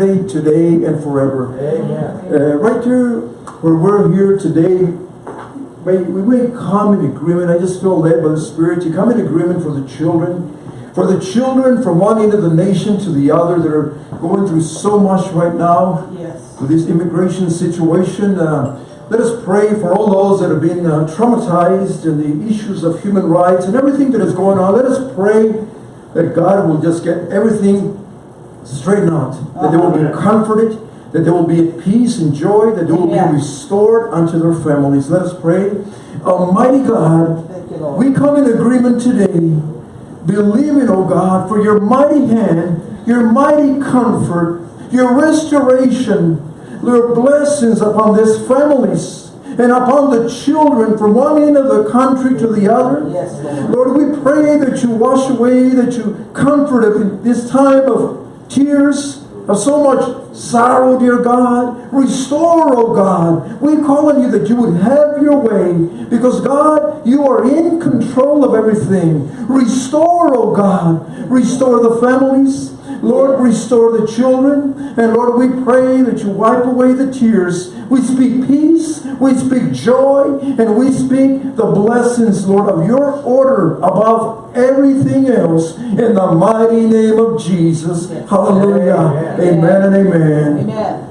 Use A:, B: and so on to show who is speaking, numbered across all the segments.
A: today, and forever.
B: Amen.
A: Uh, right here, where we're here today, may, we may come in agreement. I just feel led by the Spirit to come in agreement for the children. For the children from one end of the nation to the other that are going through so much right now
C: Yes.
A: with this immigration situation. Uh, let us pray for all those that have been uh, traumatized and the issues of human rights and everything that is going on. Let us pray that God will just get everything straightened out. That they will be comforted, that they will be at peace and joy, that they will be restored unto their families. Let us pray. Almighty God,
C: Thank you, Lord.
A: we come in agreement today, believing, oh God, for your mighty hand, your mighty comfort, your restoration, your blessings upon these families and upon the children from one end of the country to the other.
C: Yes, Lord.
A: Lord, we pray that you wash away, that you comfort in this time of tears, of so much sorrow, dear God. Restore, oh God. We call on you that you would have your way because, God, you are in control of everything. Restore, oh God. Restore the families. Lord, restore the children. And Lord, we pray that you wipe away the tears. We speak peace, we speak joy, and we speak the blessings, Lord, of your order above everything else in the mighty name of Jesus. Hallelujah.
B: Amen.
A: Amen and amen.
C: Amen.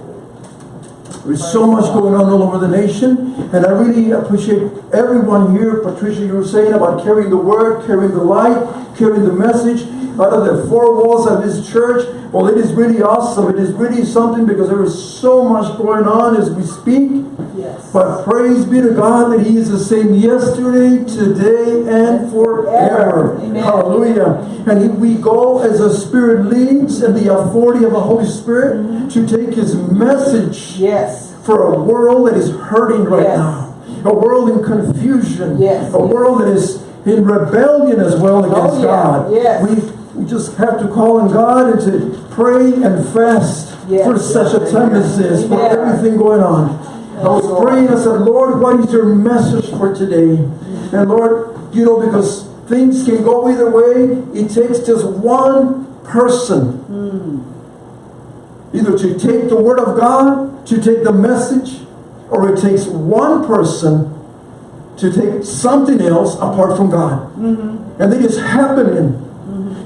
A: There's so much going on all over the nation, and I really appreciate everyone here. Patricia, you were saying about carrying the word, carrying the light, carrying the message out of the four walls of this church. Well, it is really awesome. It is really something because there is so much going on as we speak.
C: Yes.
A: But praise be to God that He is the same yesterday, today, and forever.
C: Amen.
A: Hallelujah. And we go as the Spirit leads and the authority of the Holy Spirit mm-hmm. to take His message
C: Yes.
A: for a world that is hurting right
C: Yes.
A: now. A world in confusion.
C: Yes.
A: A world that is in rebellion as well oh, against
C: Oh, yeah.
A: God.
C: Yes.
A: We, we just have to call on God and to pray and fast
C: Yes.
A: for such a time as this, for everything going on. I was
C: Lord.
A: praying, I said, Lord, what is your message for today? And Lord, you know, because things can go either way, it takes just one person hmm. either to take the word of God, to take the message, or it takes one person to take something else apart from God. Mm-hmm. And it is happening.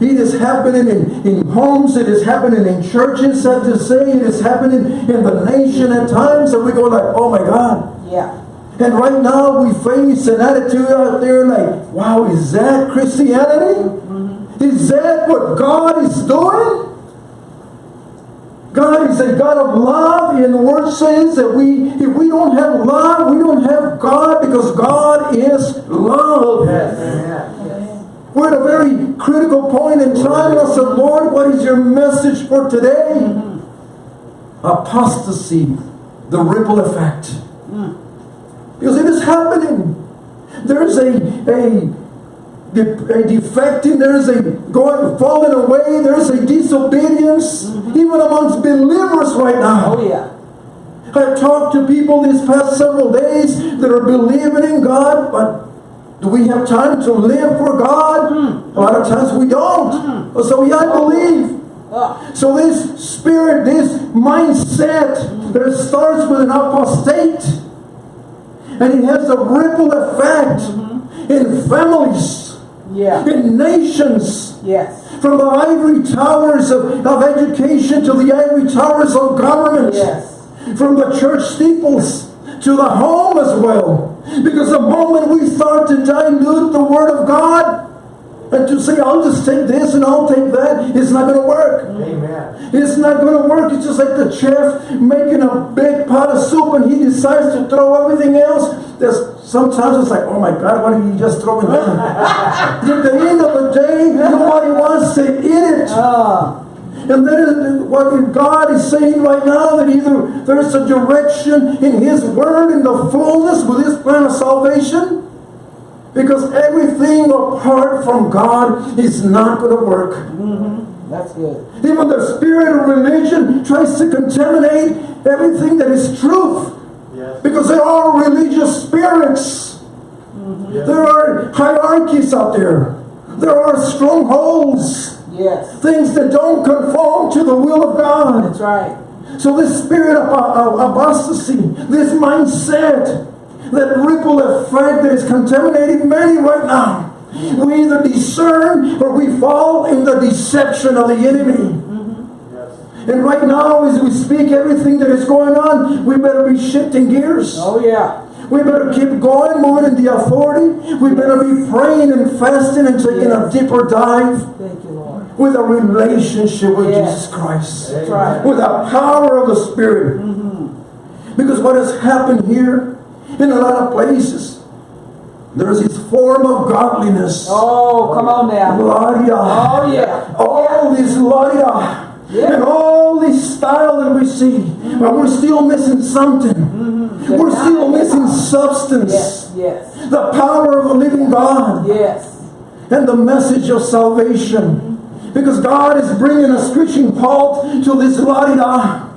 A: It is happening in, in homes, it is happening in churches, sad to say, it is happening in the nation at times, and we go like, oh my God.
C: Yeah.
A: And right now we face an attitude out there like, wow, is that Christianity? Mm-hmm. Is that what God is doing? God is a God of love, and the word says that we, if we don't have love, we don't have God because God is love.
B: Amen.
A: We're at a very critical point in time. I said, Lord, what is your message for today? Apostasy, the ripple effect. Because it is happening. There's a, a, a defecting, there's a going falling away, there's a disobedience, even amongst believers right now.
C: Oh, yeah.
A: I've talked to people these past several days that are believing in God, but do we have time to live for God? Mm. A lot of times we don't. So yeah, I believe.
C: Ah.
A: So this spirit, this mindset mm. that starts with an apostate, and it has a ripple effect mm-hmm. in families,
C: Yeah.
A: in nations,
C: Yes.
A: from the ivory towers of, of education to the ivory towers of government
C: Yes.
A: from the church steeples to the home as well. Because the moment we start to dilute the Word of God and to say, I'll just take this and I'll take that, it's not going to work.
B: Amen.
A: It's not going to work. It's just like the chef making a big pot of soup and he decides to throw everything else. There's sometimes it's like, oh my God, why didn't you just throw it in? At the end of the day, nobody wants to eat it.
C: Ah.
A: And then what God is saying right now that either there's a direction in His Word in the fullness with His plan of salvation, because everything apart from God is not going to work. Mm-hmm.
C: That's good.
A: Even the spirit of religion tries to contaminate everything that is truth,
B: Yes.
A: because there are religious spirits.
B: Yes.
A: There are hierarchies out there. There are strongholds.
C: Yes.
A: Things that don't conform to the will of God.
C: That's right.
A: So this spirit of, uh, of apostasy, this mindset, that ripple effect that is contaminating many right now. We either discern or we fall in the deception of the enemy. Mm-hmm. And right now, as we speak everything that is going on, we better be shifting gears.
C: Oh yeah.
A: We better keep going, moving in the authority. We better be praying and fasting and taking a deeper dive
C: Thank you.
A: With a relationship with
C: Yes.
A: Jesus Christ.
C: Right.
A: With the power of the Spirit. Mm-hmm. Because what has happened here in a lot of places, there's this form of godliness.
C: Oh, come on now.
A: Gloria.
C: Oh yeah.
A: All this gloria.
C: Yeah.
A: And all this style that we see. Mm-hmm. But we're still missing something. Mm-hmm. We're still missing substance.
C: Yes. Yes.
A: The power of the living God
C: Yes.
A: and the message of salvation. Because God is bringing a screeching halt to this la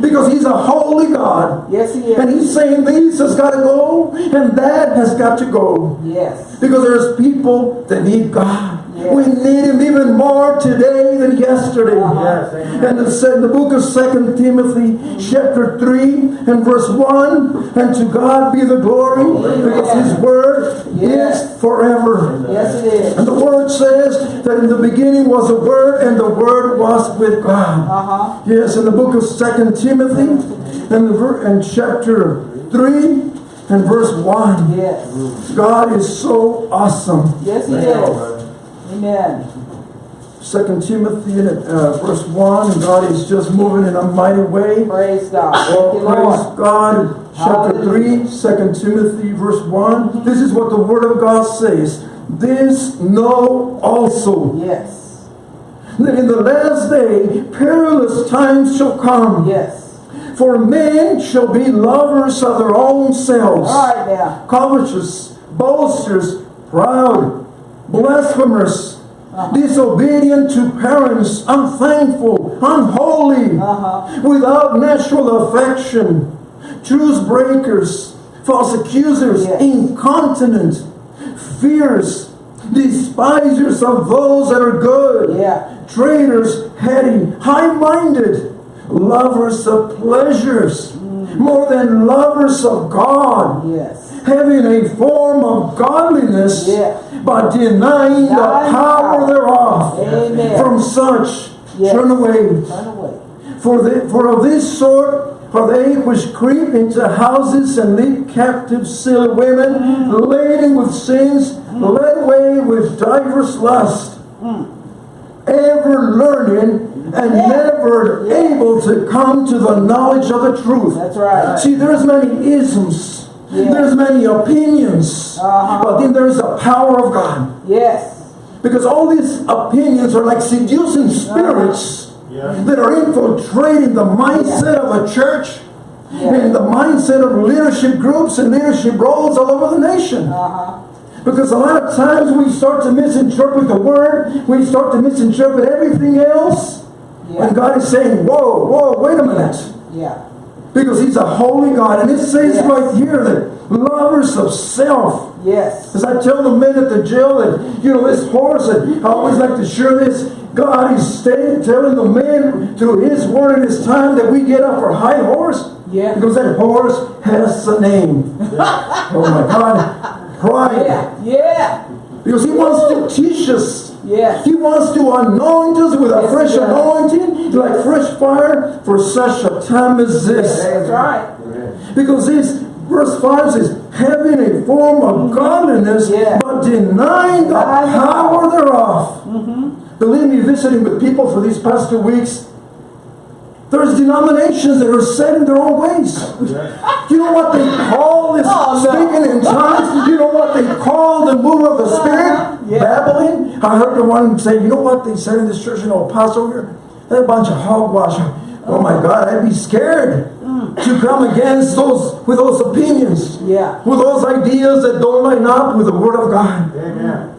A: Because He's a holy God.
C: Yes, He
A: And. He's saying this has got to go and that has got to go.
C: Yes.
A: Because there's people that need God.
C: Yes.
A: We need Him even more today than yesterday.
C: Yes,
A: And it said in the book of Second Timothy, chapter 3 and verse 1, and to God be the glory, because His word is forever.
C: Yes, it is.
A: And the word says that in the beginning was the word, and the word was with God.
C: Uh huh.
A: Yes, in the book of Second Timothy, and, and chapter 3 and verse 1.
C: Yes.
A: God is so awesome.
C: Yes, He is. Amen.
A: Second Timothy and uh, verse 1, and God is just moving in a mighty way.
C: Praise God.
A: Oh, praise. God. Chapter 3, 2 Timothy verse 1. This is what the Word of God says. This know also
C: Yes.
A: that in the last day perilous times shall come.
C: Yes.
A: For men shall be lovers of their own selves,
C: All right now.
A: covetous, boasters, proud, blasphemers, disobedient to parents, unthankful, unholy,
C: Uh-huh.
A: without natural affection, truce breakers, false accusers,
C: Yes.
A: incontinent, fierce, despisers of those that are good,
C: Yeah.
A: traitors, heady, high-minded, lovers of pleasures, more than lovers of God,
C: Yes.
A: having a form of godliness,
C: Yeah.
A: but denying the power thereof.
C: Amen.
A: From such,
C: Yes.
A: turn away.
C: Turn away.
A: For, the, for of this sort for they which creep into houses and lead captive silly women, mm. laden with sins, mm. led away with divers lust, mm. Ever learning and
C: Yeah.
A: never
C: Yeah.
A: able to come to the knowledge of the truth.
C: That's right.
A: See, there's many isms,
C: Yeah.
A: there's many opinions,
C: Uh-huh.
A: but then there's the power of God.
C: Yes.
A: Because all these opinions are like seducing spirits that are infiltrating the mindset of a church
C: Yeah.
A: and the mindset of leadership groups and leadership roles all over the nation.
C: Uh-huh.
A: Because a lot of times we start to misinterpret the word, we start to misinterpret everything else.
C: Yeah.
A: And God is saying, whoa, whoa, wait a minute.
C: Yeah.
A: Because He's a holy God. And it says
C: Yes.
A: right here that lovers of self.
C: Yes.
A: As I tell the men at the jail that, you know, this horse, and I always like to share this, God is staying, telling the men through His word and His time that we get off our high horse.
C: Yeah.
A: Because that horse has a name. oh my God. Pride.
C: Yeah. Yeah.
A: Because He wants to teach us.
C: Yes.
A: He wants to anoint us with a
C: Yes,
A: fresh
C: does.
A: anointing, like fresh fire, for such a time as this.
C: That's right.
A: Because this verse 5 says, having a form of mm-hmm. godliness,
C: Yeah.
A: but denying the
C: Denying the
A: power thereof. Mm-hmm. Believe me, visiting with people for these past two weeks, there's denominations that are set in their own ways. You know what they call this
C: Oh, no.
A: speaking in tongues? You know what they call the move of the Spirit?
C: Yeah.
A: Babbling. I heard the one say, you know what they said in this church, you know, Apostle here? They're a bunch of hogwash. Oh my God, I'd be scared mm. to come against those with those opinions,
C: Yeah.
A: with those ideas that don't line up with the Word of God.
B: Amen.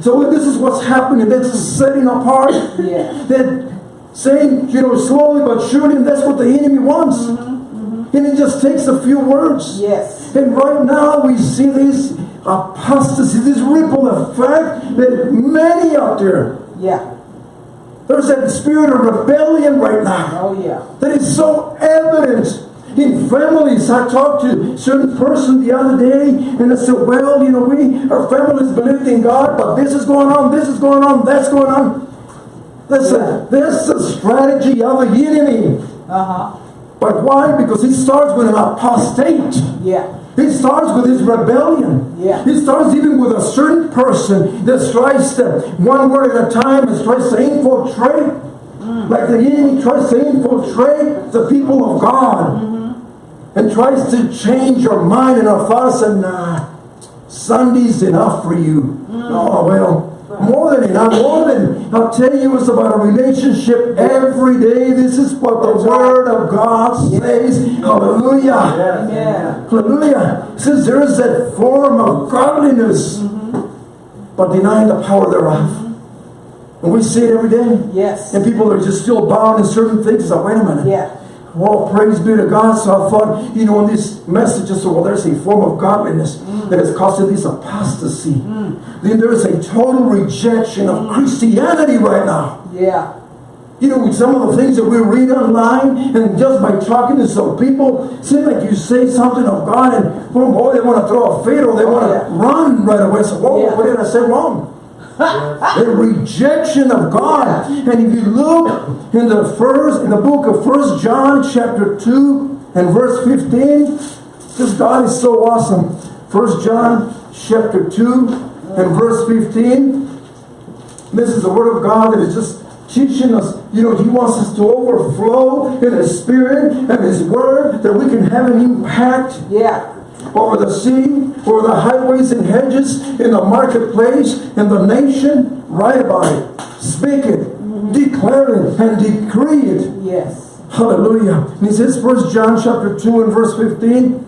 A: So this is what's happening. That's setting apart.
C: Yeah.
A: That saying, you know, slowly but surely, and that's what the enemy wants. Mm-hmm, mm-hmm. And it just takes a few words.
C: Yes.
A: And right now we see this apostasy, this ripple effect that many out there
C: Yeah.
A: There's that spirit of rebellion right now
C: Oh, yeah.
A: that is so evident in families. I talked to a certain person the other day and I said, well, you know, we, our families believed in God, but this is going on, this is going on, that's going on. Listen, this is a strategy of the enemy.
C: Uh-huh.
A: But why? Because it starts with an apostate.
C: Yeah.
A: It starts with his rebellion.
C: Yeah.
A: It starts even with a certain person that tries to, one word at a time, and tries to infiltrate. Mm. Like the enemy tries to infiltrate the people of God. Mm-hmm. And tries to change your mind and our thoughts and nah, Sunday's enough for you. Mm. Oh, well, more than enough, more than, I'll tell you, it's about a relationship every day. This is what the Word of God says. Hallelujah.
C: Amen.
A: Hallelujah. It says there is that form of godliness, mm-hmm. but denying the power thereof. And we see it every day.
C: Yes.
A: And people are just still bound in certain things. It's like, wait a minute.
C: Yeah.
A: Well, praise be to God. So I thought, you know, in this message, I said, well, there's a form of godliness mm. that has caused this apostasy. Mm. Then there's a total rejection of mm. Christianity right now.
C: Yeah.
A: You know, with some of the things that we read online, and just by talking to some people, seems like you say something of God, and boom, boy, they want to throw a fit or they oh, want to
C: Yeah.
A: run right away. So, whoa,
C: Yeah.
A: what did I say wrong? A rejection of God. And if you look in the first, in the book of First John, chapter two and verse fifteen, this God is so awesome. First John, chapter two and verse fifteen. This is the word of God that is just teaching us, you know, He wants us to overflow in His Spirit and His Word that we can have an impact
C: Yeah.
A: Over the sea, over the highways and hedges, in the marketplace, in the nation. Write about it, speak it, mm-hmm. declare it, and decree it.
C: Yes.
A: Hallelujah. And he says, First John chapter 2 and verse 15,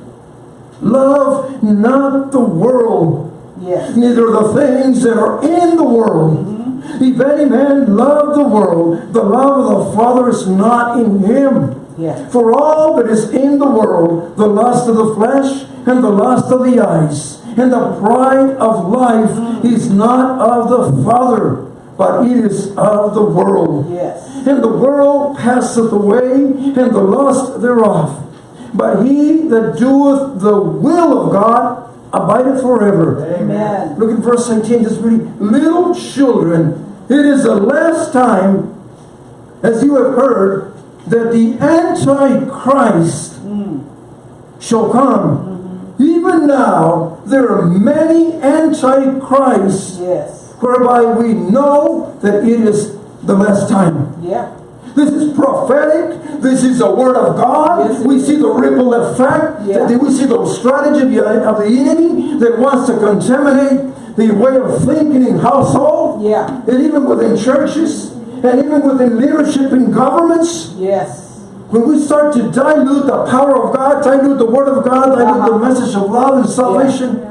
A: Love not the world,
C: Yes.
A: neither the things that are in the world. Mm-hmm. If any man love the world, the love of the Father is not in him. For all that is in the world, the lust of the flesh, and the lust of the eyes, and the pride of life is not of the Father, but it is of the world.
C: Yes.
A: And the world passeth away, and the lust thereof. But he that doeth the will of God abideth forever.
C: Amen.
A: Look at verse 18, just reading. Little children, it is the last time, as you have heard, that the Antichrist shall come. Mm-hmm. Even now, there are many Antichrists,
C: Yes.
A: whereby we know that it is the last time.
C: Yeah.
A: This is prophetic. This is the word of God.
C: Yes,
A: we see the ripple effect.
C: Yeah.
A: That we see the strategy of the of the enemy that wants to contaminate the way of thinking in household.
C: Yeah.
A: And even within churches. And even within leadership in governments.
C: Yes.
A: When we start to dilute the power of God, dilute the word of God, dilute
C: Uh-huh.
A: the message of love and salvation,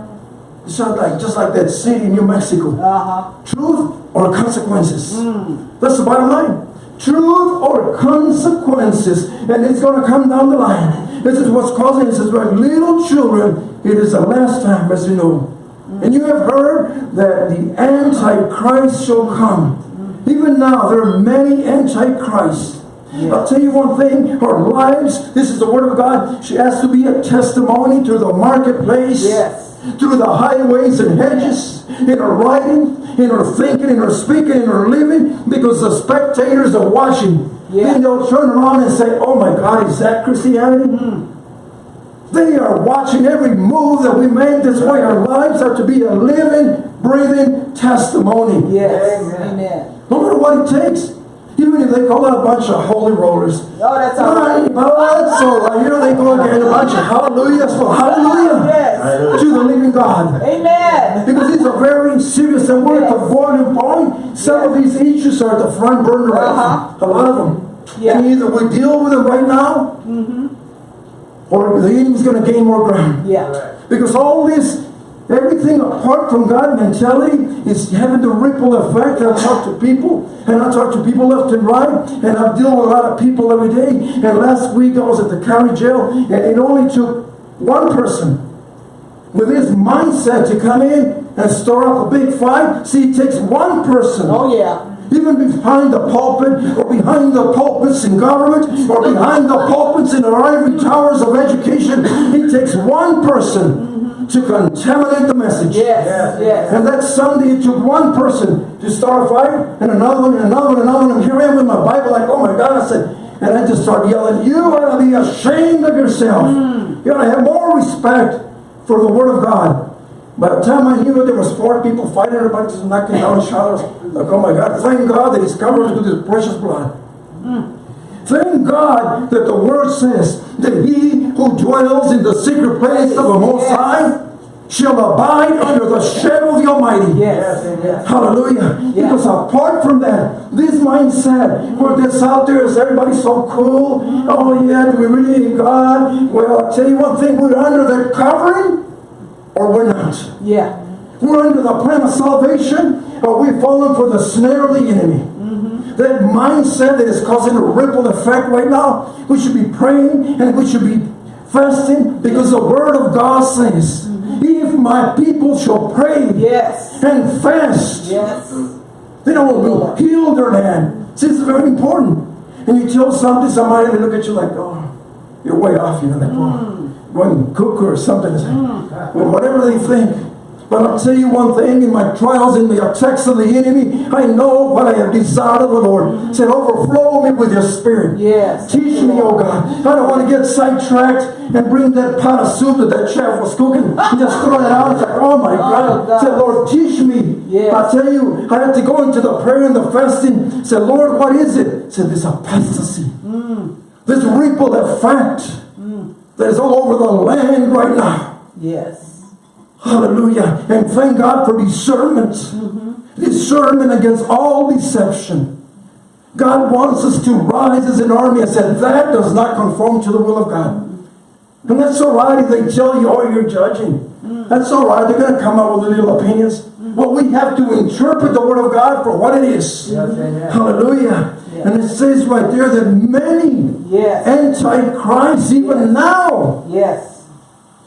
A: it's not like just like that city in New Mexico.
C: Uh-huh.
A: Truth or consequences.
C: Hmm.
A: That's the bottom line. Truth or consequences. And it's going to come down the line. This is what's causing this It says, like little children, it is the last time, as you know.
C: Hmm.
A: And you have heard that the Antichrist shall come. Even now, there are many Antichrists. I'll tell you one thing, our lives, this is the Word of God, she has to be a testimony to the marketplace
C: Yes.
A: through the highways and hedges, in her writing, in her thinking, in her speaking, in her living, because the spectators are watching.
C: Yeah.
A: Then they'll turn around and say, Oh my God, is that Christianity? Hmm. They are watching every move that we make. That's why our lives are to be a living, breathing testimony.
C: Yes.
B: Amen.
C: Amen.
A: No matter what it takes. Even if they call it a bunch of holy rollers.
C: Oh, that's all right.
A: Right, that's all right. You know, they go and get a bunch of hallelujahs for hallelujah
C: Yes.
A: to the living God.
C: Amen.
A: Because these are very serious and we're at the boiling point. Some of these issues are at the front burner right uh-huh. now. A lot of them.
C: Yeah.
A: And either we deal with them right now, mm-hmm. or the enemy's going to gain more ground.
C: Yeah.
A: Because all this, everything apart from God mentality is having the ripple effect. I talk to people, and I talk to people left and right, and I deal with a lot of people every day. And last week I was at the county jail, and it only took one person with his mindset to come in and stir up a big fight. See, it takes one person.
C: Oh, yeah.
A: even behind the pulpit or behind the pulpits in government or behind the pulpits in our ivory towers of education. It takes one person to contaminate the message.
C: Yes, yes. yes.
A: And that Sunday it took one person to start a fight and another one and another one and another one. And here I am with my Bible like, oh my God, I said, and I just started yelling, you ought to be ashamed of yourself. Hmm. You ought to have more respect for the Word of God. By the time I knew it, there was four people fighting, everybody just knocking down each other. Like, oh my God, thank God that He's covered with His precious blood. Hmm. Thank God that the Word says that He who dwells in the secret place of the Most High shall abide under the shadow of the Almighty.
C: Yes, yes.
A: Hallelujah.
C: Yeah.
A: Because apart from that, this mindset where this out there is everybody so cool. Oh yeah, do we really need God? Well, I'll tell you one thing, we're under that covering or we're not.
C: Yeah.
A: We're under the plan of salvation, or we've fallen for the snare of the enemy. That mindset that is causing a ripple effect right now, we should be praying and we should be fasting because the Word of God says, if my people shall pray
C: Yes.
A: and fast,
C: Yes.
A: they don't will heal their land. See, it's very important. And you tell something, somebody, they look at you like, oh, you're way off, you know, like, go and cook or something. Like, mm. well, whatever they think. But I'll tell you one thing, in my trials, in the attacks of the enemy, I know what I have desired of the Lord. Said, overflow me with your spirit.
C: Yes.
A: Teach me, oh God. I don't want to get sidetracked and bring that pot of soup that that chef was cooking and just throw it out. It's like, oh my oh, God.
C: God.
A: Said, Lord, teach me.
C: Yes.
A: I tell you, I had to go into the prayer and the fasting. Said, Lord, what is it? Said, this apostasy. Mm. This ripple effect mm. that is all over the land right now.
C: Yes.
A: Hallelujah. And thank God for discernment. Mm-hmm. Discernment against all deception. God wants us to rise as an army. I said, that does not conform to the will of God. And that's all right if they tell you, oh, you're judging. Mm. That's all right. They're going to come up with little opinions. Mm-hmm. But we have to interpret the Word of God for what it is.
B: Yes.
A: Hallelujah. And it says right there that many
C: Yes.
A: antichrists, even now,
C: Yes.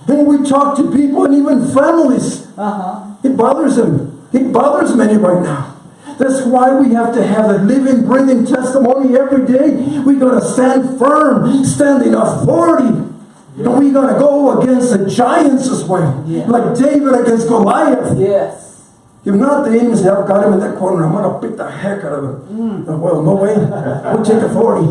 A: And we talk to people and even families,
C: Uh-huh.
A: it bothers them. It bothers many right now. That's why we have to have a living, breathing testimony every day. We gotta stand firm, stand in authority. And we gotta go against the giants as well.
C: Yeah.
A: Like David against Goliath.
C: Yes.
A: If not, the enemies have got him in that corner. I'm gonna beat the heck out of him. Uh, Well, no way. We'll take authority.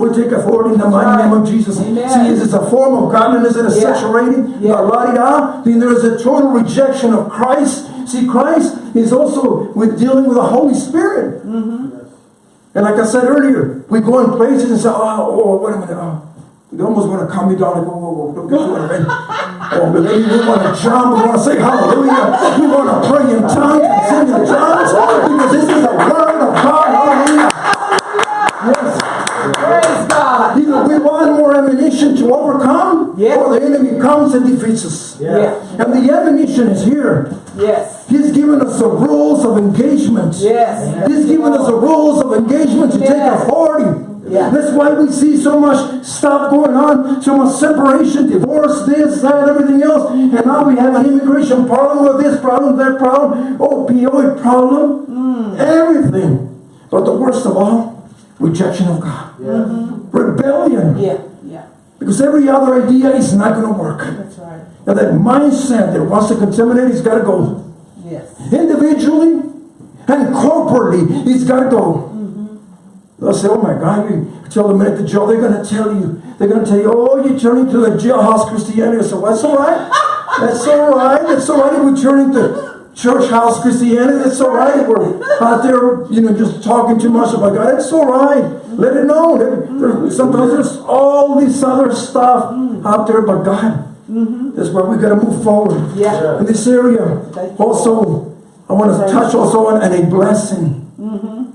A: We'll take a 40 in the mighty name of Jesus.
C: Amen.
A: See, is this a form of godliness that is
C: Yeah.
A: saturating?
C: Yeah.
A: La la di da. Then there is a total rejection of Christ. See, Christ is also with dealing with the Holy Spirit. And like I said earlier, we go in places and say, oh, oh wait a minute. Oh, they almost want to calm me down. Like, whoa, whoa, whoa, don't get too. Oh, but maybe we want to jump. We want to say hallelujah. We want to pray in tongues and sing in tongues because this is the word of God. Hallelujah. Yes.
C: Praise God.
A: Either we want more ammunition to overcome,
C: Yeah.
A: or the enemy comes and defeats us.
C: Yeah.
A: And the ammunition is here.
C: Yes.
A: He's given us the rules of engagement.
C: Yes.
A: He's given us the rules of engagement to take
C: Yeah.
A: authority.
C: Yeah.
A: That's why we see so much stuff going on, so much separation, divorce, this, that, everything else. And now we have an immigration problem with this problem, that problem, opioid problem,
C: Mm.
A: everything. But the worst of all, rejection of God.
B: Yes.
A: Rebellion.
C: Yeah. Yeah.
A: Because every other idea is not going to work.
C: That's right.
A: And that mindset that wants to contaminate, he's got to go
C: Yes.
A: individually and corporately, it's got to go. They'll say, oh my God, you tell them at the jail, they're going to tell you, they're going to tell you, oh, you're turning to the jailhouse Christianity. I said, well, that's all right. That's all right. That's all right we're turning to church house Christianity. That's all right we're out there, you know, just talking too much about God. That's all right. Let it know. Sometimes there's all this other stuff out there, but God. That's where we got to move forward
C: Yeah.
A: in this area. Also, I want to touch also on, on a blessing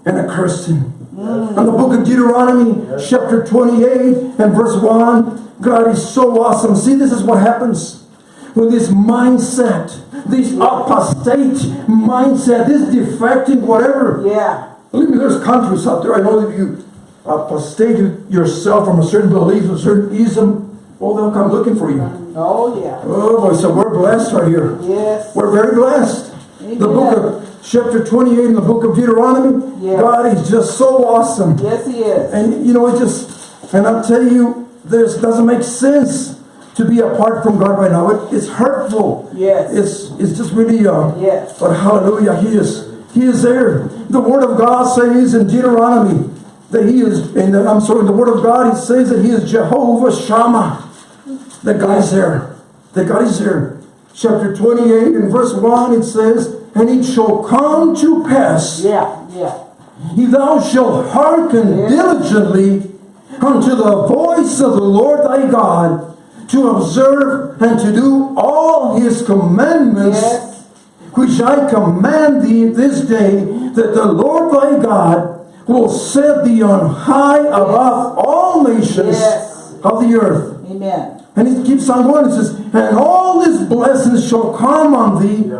A: and a cursing. On the book of Deuteronomy, chapter 28 and verse 1, God is so awesome. See, this is what happens with this mindset, this apostate mindset, this defecting, whatever.
C: Yeah.
A: Believe me, there's countries out there. I know that you apostate yourself from a certain belief, a certain ism, well, they'll come looking for you.
C: Oh, yeah.
A: Oh boy, so we're blessed right here.
C: Yes.
A: We're very blessed. The book of chapter 28 in the book of Deuteronomy.
C: Yes.
A: God is just so awesome.
C: Yes, he is.
A: And you know, it just, and I'll tell you, this doesn't make sense to be apart from God right now. It, it's hurtful.
C: Yes.
A: It's it's just really uh
C: Yes.
A: but hallelujah, he is he is there. The word of God says in Deuteronomy that he is and I'm sorry, the word of God he says that he is Jehovah Shammah. That God is there. That God is there. Chapter 28 and verse 1 it says, And it shall come to pass
C: Yeah, yeah.
A: if thou shalt hearken
C: Yeah.
A: diligently unto the voice of the Lord thy God, to observe and to do all his commandments,
C: Yes.
A: which I command thee this day, that the Lord thy God will set thee on high above all nations
C: Yes.
A: of the earth.
C: Amen.
A: And it keeps on going. It says, And all these blessings shall come on thee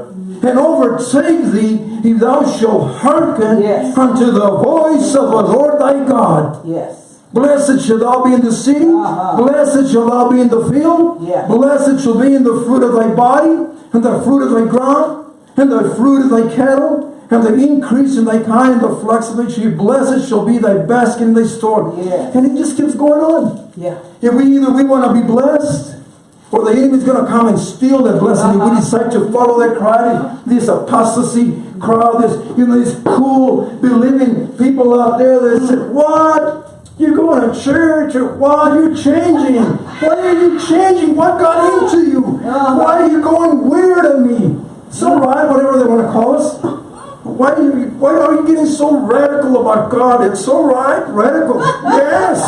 A: and overtake thee if thou shalt hearken
C: Yes.
A: unto the voice of the Lord thy God.
C: Yes.
A: Blessed shall thou be in the city,
C: Uh-huh.
A: blessed shall thou be in the field,
C: Yeah.
A: blessed shall be in the fruit of thy body, and the fruit of thy ground, and the fruit of thy cattle, and the increase in thy kind, and the flux of thy sheep. Blessed shall be thy basket and thy store.
C: Yeah.
A: And it just keeps going on.
C: Yeah.
A: If we either we want to be blessed, or the enemy's going to come and steal that blessing. If we decide to follow that crowd, this apostasy crowd, this you know these cool believing people out there that say, "What? You're going to church? Or what? You're changing? Why are you changing? What got into you? Why are you going weird on me?" It's all right, whatever they want to call us. Why are you why are you getting so radical about God? It's so right, radical. Yes.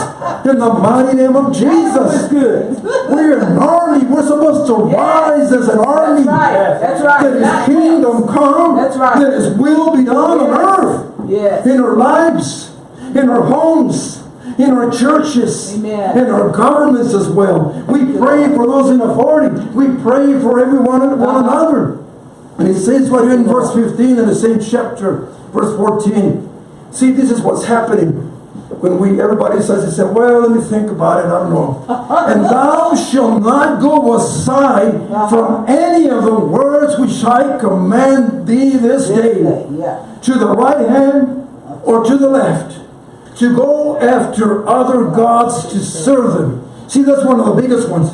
A: In the mighty name of Jesus.
C: good.
A: We're an army. We're supposed to rise as an army.
C: That's right. That's right.
A: That his kingdom come.
C: That's right.
A: That his will be done on
C: Yes.
A: earth.
C: Yes.
A: In our lives, in our homes, in our churches,
C: Amen.
A: in our governments as well. We pray for those in authority. We pray for everyone one
C: Uh-huh.
A: another. And it says right here in verse 15 in the same chapter, verse 14. See, this is what's happening. When we everybody says, they say, well, let me think about it, I don't know. and thou shalt not go aside uh-huh. from any of the words which I command thee this day
C: Yeah.
A: to the right hand or to the left, to go after other gods to serve them. See, that's one of the biggest ones.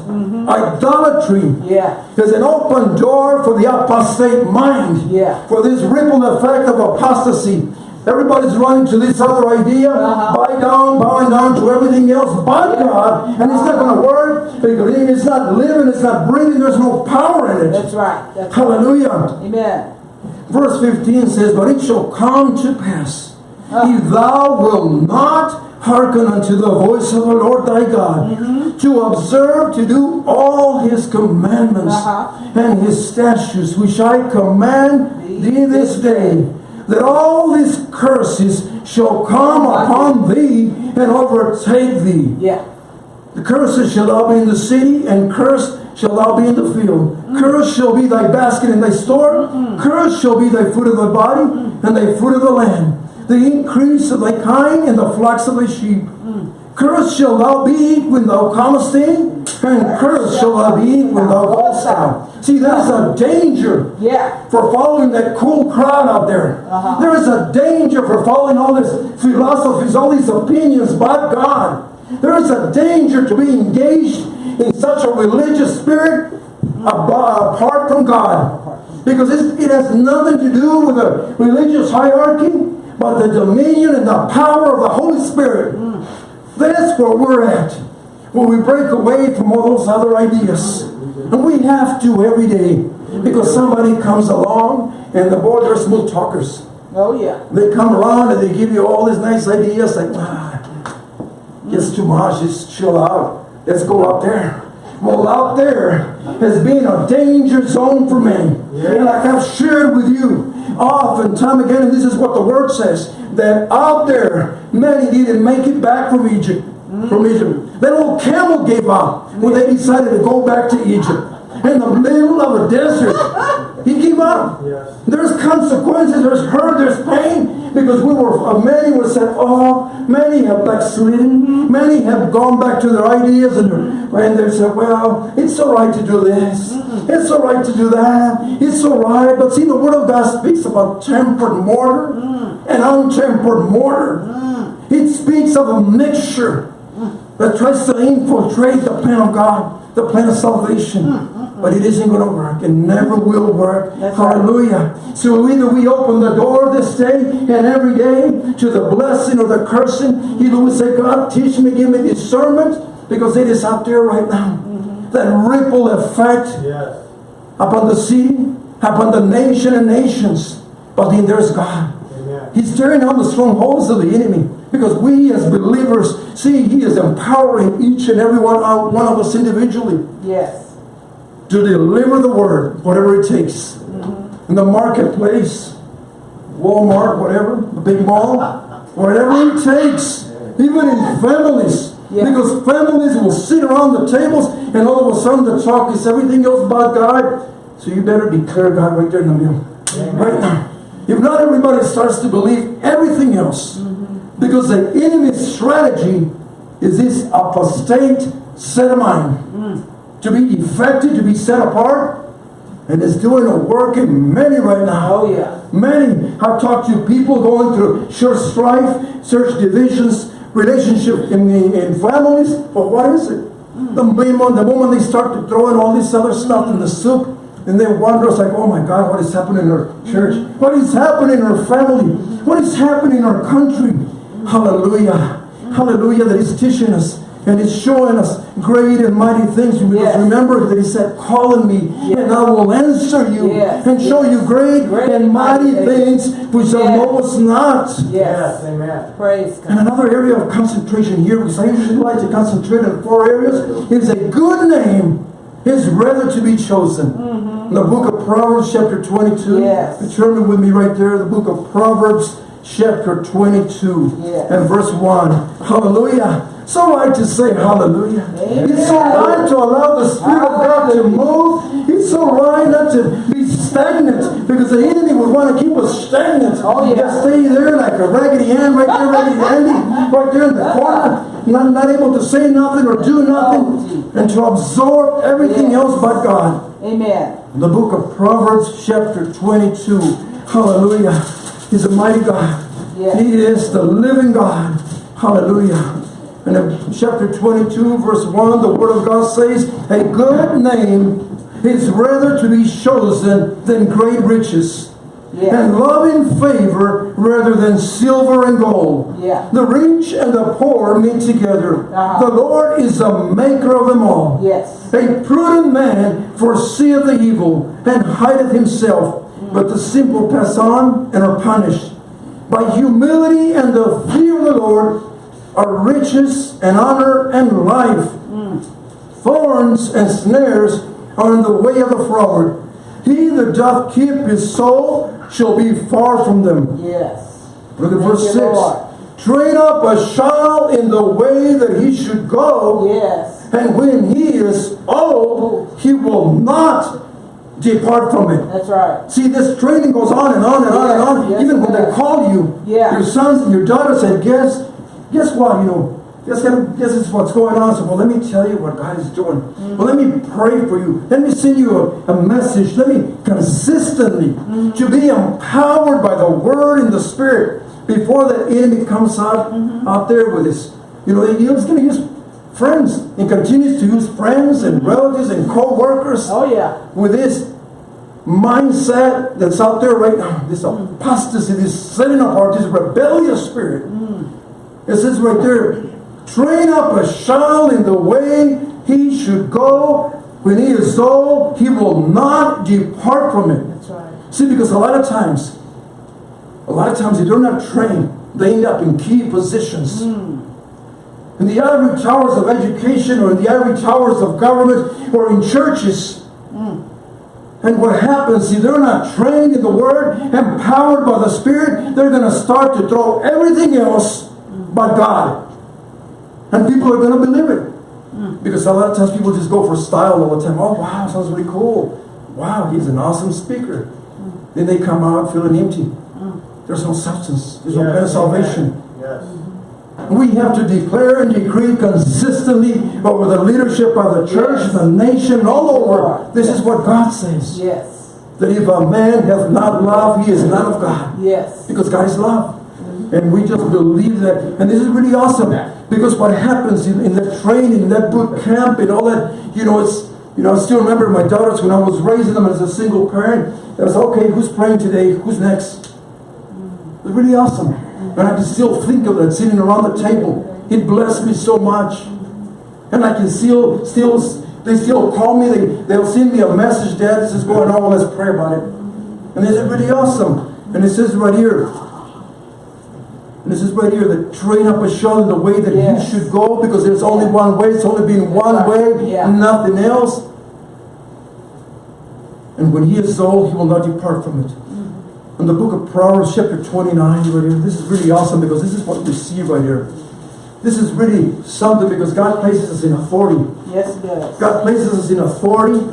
A: Idolatry
C: Yeah.
A: There's an open door for the apostate mind,
C: Yeah.
A: for this ripple effect of apostasy. Everybody's running to this other idea,
C: Uh-huh.
A: bow down, bowing down to everything else but God, and it's not going to work it's not living, it's not breathing, there's no power in it.
C: That's right. That's right.
A: Hallelujah.
C: Amen.
A: Verse 15 says, But it shall come to pass,
C: Ah.
A: if thou wilt not hearken unto the voice of the Lord thy God,
C: Mm-hmm.
A: to observe to do all his commandments
C: Uh-huh.
A: and his statutes, which I command thee this day, that all these curses shall come upon thee and overtake thee.
C: Yeah.
A: The curses shall thou be in the city, and cursed shall thou be in the field. Cursed shall be thy basket and thy store. Cursed shall be thy fruit of thy body, and thy fruit of the land. The increase of thy kind, and the flocks of thy sheep. Cursed shall thou be when thou comest in, and cursed shall thou be when thou goest out. See, that is a danger
C: Yeah.
A: for following that cool crowd out there.
C: Uh-huh.
A: There is a danger for following all these philosophies, all these opinions about God. There is a danger to be engaged in such a religious spirit apart from God. Because it has nothing to do with a religious hierarchy, but the dominion and the power of the Holy Spirit. That's where we're at. When we break away from all those other ideas. And we have to every day. Because somebody comes along and the boy, they're smooth talkers.
C: Oh yeah.
A: They come around and they give you all these nice ideas like, ah, it's too much, just chill out. Let's go out there. Well, out there has been a danger zone for many. And like I've shared with you often, time again, and this is what the word says, that out there, many didn't make it back from Egypt. From Egypt. That old camel gave up when they decided to go back to Egypt. In the middle of a desert. He gave up.
B: Yes.
A: There's consequences, there's hurt, there's pain, because we were, uh, many were said, oh, many have backslidden, mm-hmm. many have gone back to their ideas, and, they said, well, it's all right to do this, mm-hmm. it's all right to do that, it's all right, but see, the Word of God speaks about tempered mortar mm. and untempered mortar. Mm. It speaks of a mixture mm. that tries to infiltrate the plan of God, the plan of salvation. But it isn't going to work. It never will work.
C: That's right.
A: Hallelujah. So either we open the door this day and every day to the blessing or the cursing. Either we say, God, teach me, give me discernment, because it is out there right now. Mm-hmm. That ripple effect
B: Yes.
A: upon the city, upon the nation and nations. But then there's God.
B: Amen.
A: He's tearing down the strongholds of the enemy because we as believers see He is empowering each and every one, one of us individually
C: Yes.
A: To deliver the word, whatever it takes. In the marketplace, Walmart, whatever, the big mall, whatever it takes, even in families.
C: Yeah.
A: Because families will sit around the tables and all of a sudden the talk is everything else about God. So you better declare God right there in the middle. Right now. If not everybody starts to believe everything else. Mm-hmm. Because the enemy's strategy is this apostate set of mind mm. To be defected, to be set apart, and is doing a work in many right now.
C: Oh, yeah.
A: Many. I've talked to people going through church strife, church divisions, relationship in, in families. But what is it? Hmm. The moment, the moment they start to throw in all this other stuff in the soup, and they wonder, it's like, oh my God, what is happening in our hmm. church? What is happening in our family? What is happening in our country? Hmm. Hallelujah. Hallelujah, that He's teaching us and He's showing us great and mighty things. Because
C: Yes.
A: remember that He said, call on me and I will answer you
C: Yes,
A: and show you great,
C: Great
A: and mighty things which thou
C: Yes.
A: knowest not.
B: Yes.
C: Yes.
B: Amen.
C: Praise
A: And another area of concentration here, because I usually like to concentrate on four areas, is a good name is rather to be chosen. In the book of Proverbs, chapter 22.
C: Yes.
A: Turn with me right there, the book of Proverbs, chapter 22,
C: Yes.
A: and verse 1. Hallelujah. So right to say hallelujah.
C: Amen.
A: It's so right to allow the Spirit of God to move. It's so right not to be stagnant because the enemy would want to keep us stagnant.
C: Oh, yeah.
A: Just stay there like a raggedy Ann right there, raggedy Andy, right there in the corner, not, not able to say nothing or do
C: Oh,
A: nothing, and to absorb everything
C: Yes.
A: else but God.
C: Amen.
A: The book of Proverbs, chapter 22. Hallelujah. He's a mighty God.
C: Yes.
A: He is the living God. Hallelujah. And in chapter 22, verse 1, the word of God says, A good name is rather to be chosen than great riches.
C: Yes.
A: And loving favor rather than silver and gold.
C: Yeah.
A: The rich and the poor meet together.
C: Uh-huh.
A: The Lord is the maker of them all.
C: Yes.
A: A prudent man foreseeth the evil and hideth himself, but the simple pass on and are punished. By humility and the fear of the Lord are riches and honor and life. Thorns and snares are in the way of the froward. He that doth keep his soul shall be far from them.
C: Yes.
A: Look at
C: Thank
A: verse 6.
C: Lord.
A: Train up a child in the way that he should go.
C: Yes.
A: And when he is old, he will not depart from it.
C: That's right.
A: See, this training goes on and on and on and on.
C: Yes,
A: Even when
C: yes.
A: they call you,
C: Yeah.
A: your sons and your daughters say, guess, guess what, you know, guess, guess this is what's going on. So, well, let me tell you what God is doing.
C: Mm-hmm.
A: Well, let me pray for you. Let me send you a, a message. Let me consistently
C: Mm-hmm.
A: to be empowered by the word and the spirit before the enemy comes out,
C: Mm-hmm.
A: out there with his, you know, he's going to use friends. He continues to use friends and relatives and co-workers
C: Oh, yeah.
A: with this mindset that's out there right now, this apostasy, this setting apart, this rebellious spirit. It says right there, train up a child in the way he should go. When he is old, he will not depart from it.
C: That's right.
A: See, because a lot of times, a lot of times if they're not trained, They end up in key positions. Hmm. In the ivory towers of education or in the ivory towers of government or in churches. Hmm. And what happens if they're not trained in the Word, empowered by the Spirit, they're going to start to throw everything else but God. And people are going to believe it. Hmm. Because a lot of times people just go for style all the time. Oh, wow, sounds really cool. wow, he's an awesome speaker. Hmm. Then they come out feeling empty. Hmm. There's no substance. There's no
B: Yes,
A: of salvation.
B: Yes. Mm-hmm.
A: We have to declare and decree consistently over the leadership of the church,
C: Yes.
A: the nation, all over.
C: Lord.
A: This is what God says.
C: Yes.
A: That if a man hath not love, he is not of God.
C: Yes.
A: Because God is love. And we just believe that. And this is really awesome. Because what happens in, in the training, in that boot camp and all that, you know, it's, you know, I still remember my daughters when I was raising them as a single parent. It was, okay, who's praying today? Who's next? It was really awesome. And I can still think of that sitting around the table. It blessed me so much. And I can still, still, they still call me, they, they'll send me a message, Dad, this is going on, let's pray about it. And it's really awesome. And it says right here, this is right here, that train up a child in the way that
C: Yes.
A: he should go, because there's only one way, it's only been one
C: right.
A: way,
C: Yeah.
A: nothing else. And when he is old, he will not depart from it. Mm. In the book of Proverbs, chapter 29, right here, this is really awesome because this is what we see right here. This is really something because God places us in authority.
C: Yes, it does.
A: God places us in authority,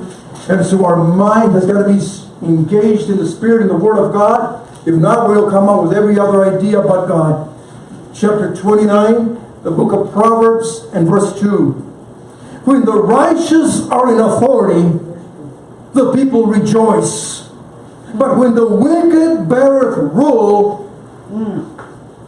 A: and so our mind has got to be engaged in the Spirit and the Word of God. If not, we'll come up with every other idea about God. Chapter 29, the book of Proverbs, and verse 2. When the righteous are in authority, the people rejoice. But when the wicked beareth rule,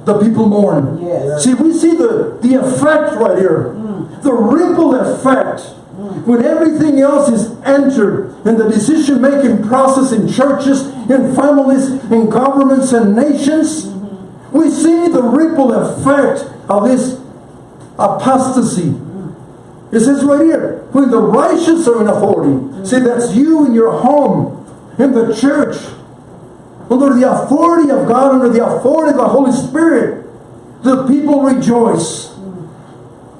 A: the people mourn.
C: Yes.
A: See, we see the, the effect right here. Mm. The ripple effect. When everything else is entered in the decision making process in churches, in families, in governments, and nations, we see the ripple effect of this apostasy. It says right here, when the righteous are in authority, see, that's you in your home, in the church, under the authority of God, under the authority of the Holy Spirit, the people rejoice.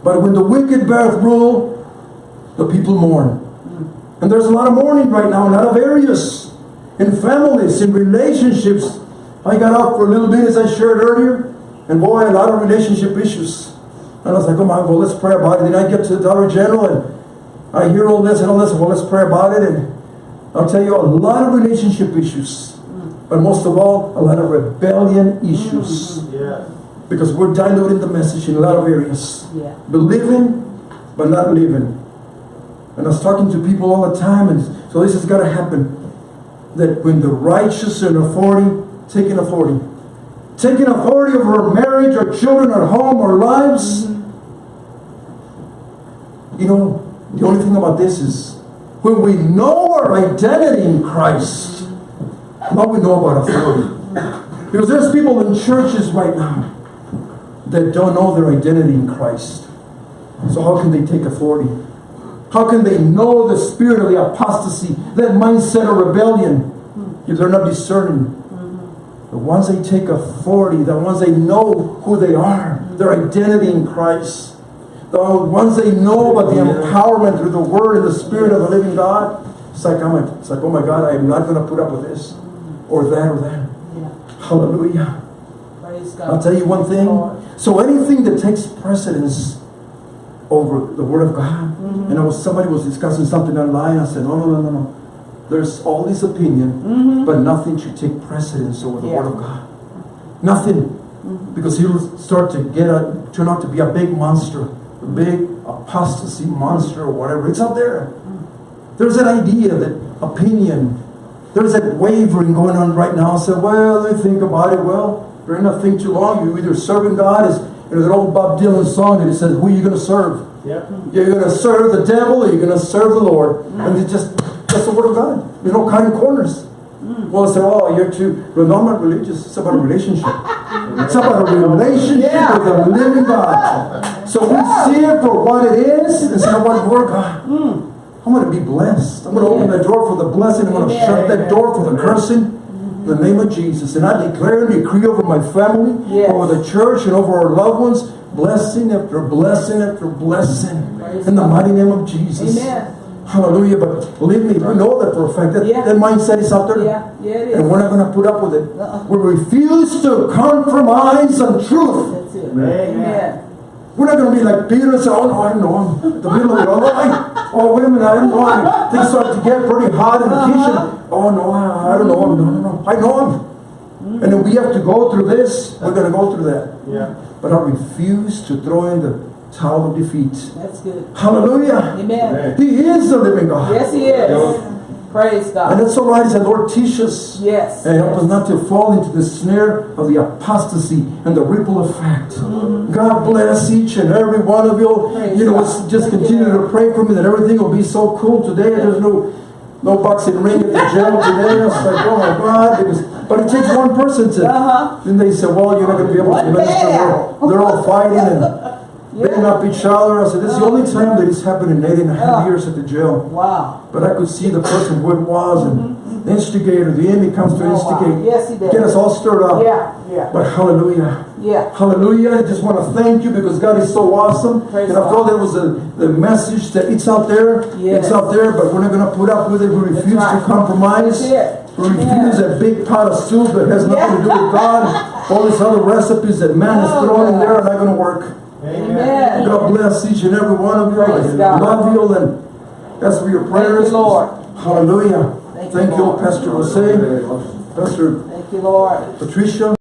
A: But when the wicked beareth rule, the people mourn. And there's a lot of mourning right now in a lot of areas, in families, in relationships. I got out for a little bit as I shared earlier, and boy, a lot of relationship issues. And I was like, oh my, well, let's pray about it. Then I get to the Dollar General and I hear all this and all this, well, let's pray about it. And I'll tell you, a lot of relationship issues. But most of all, a lot of rebellion issues. Mm-hmm.
B: Yes.
A: Because we're diluting the message in a lot of areas.
C: Yeah.
A: Believing, but not living. And I was talking to people all the time, and so this has got to happen. That when the righteous are in authority, taking authority. Taking authority over marriage, our children, our home, our lives. You know, the only thing about this is when we know our identity in Christ, what we know about authority. Because there's people in churches right now that don't know their identity in Christ. So how can they take authority? How can they know the spirit of the apostasy, that mindset of rebellion, if they're not discerning? Mm-hmm. The ones they take authority, the ones they know who they are, their identity in Christ, the ones they know about the empowerment through the Word and the Spirit of the living God, it's like, oh I'm like, it's like, oh my God, I'm not going to put up with this, mm-hmm. or that, or that.
C: Yeah.
A: Hallelujah.
C: God.
A: I'll tell you one thing. So anything that takes precedence over the Word of God,
C: Mm-hmm.
A: and I was somebody was discussing something online. I said, no, no, no, no, no. There's all this opinion, but nothing should take precedence over the
C: Mm-hmm. Yeah.
A: Word of God. Nothing, because he'll start to get a turn out to be a big monster, a big apostasy monster or whatever. It's out there. There's that idea, that opinion. There's that wavering going on right now. I said, well, me think about it. Well, you're not think too long. You're either serving God as know, that old Bob Dylan song that it says, who are you going to serve?
B: Yep.
A: You're going to serve the devil or you're going to serve the Lord. And it just, that's the word of God. There's no cutting corners. Mm. Well, I say, oh, you're too, well, no, I'm not religious. It's about a relationship. It's about a relationship
C: Yeah.
A: with the living God. So we see it for what it is and say, what word, God? Mm. I'm going to be blessed. I'm going to open the door for the blessing. I'm going to shut that door for the cursing. In the name of Jesus. And I declare and decree over my family,
C: Yes.
A: over the church, and over our loved ones, blessing after blessing after blessing.
C: Praise
A: In the mighty name of Jesus.
C: Amen.
A: Hallelujah. But believe me, we know that for a fact. That,
C: Yeah.
A: that mindset is out there.
C: Yeah, yeah, it
A: And we're not going to put up with it.
C: Uh-uh.
A: We refuse to compromise on truth.
C: That's it.
B: Amen.
C: Amen.
A: We're not going to be like Peter and say, oh no, I don't know. I'm the middle of it. Oh no, Oh, wait a minute, I don't know. him. Things start to get pretty hot in the uh-huh. kitchen. Oh, no, I, I don't know him. No, no, no. I know him. And then we have to go through this. We're going to go through that.
B: Yeah.
A: But I refuse to throw in the towel of defeat.
C: That's good.
A: Hallelujah.
C: Amen.
A: He is the living God.
C: Yes, he is. Praise God.
A: And that's all right. He said, Lord, teach us.
C: Yes.
A: And help us not to fall into the snare of the apostasy and the ripple effect. God bless each and every one of you.
C: Praise
A: you know,
C: God.
A: just
C: Thank
A: continue
C: you.
A: to pray for me that everything will be so cool today. There's no no boxing ring at the jail today. I was like, oh my God. It was, but it takes one person to.
C: Uh-huh.
A: Then they said, well, you're not going to be able to minister. they're all fighting and beating up each other. I said, this is the only time that it's happened in eight and a half
C: Yeah.
A: years at the jail.
C: Wow.
A: But I could see the person who it was and mm-hmm. the instigator, the enemy comes to
C: Oh, wow.
A: instigate.
C: Yes, he did.
A: Get us all stirred up.
C: Yeah, yeah,
A: But hallelujah.
C: yeah.
A: Hallelujah. I just want to thank you because God is so awesome.
C: Praise
A: and I thought there was a, the message that it's out there.
C: Yes.
A: It's out there, but we're not going to put up with it. We refuse
C: right.
A: to compromise. We refuse
C: Yeah.
A: that big pot of soup that has nothing to do with God. All these other recipes that man is
C: Oh,
A: throwing in
C: God.
A: there are not going to work.
C: Amen.
A: God bless each and every one of you.
C: Praise
A: I love you and ask for your prayers.
C: you, Lord.
A: Hallelujah.
C: Thank you,
A: Thank you,
C: Lord.
A: Pastor Jose, Pastor
C: Thank you, Lord.
A: Patricia.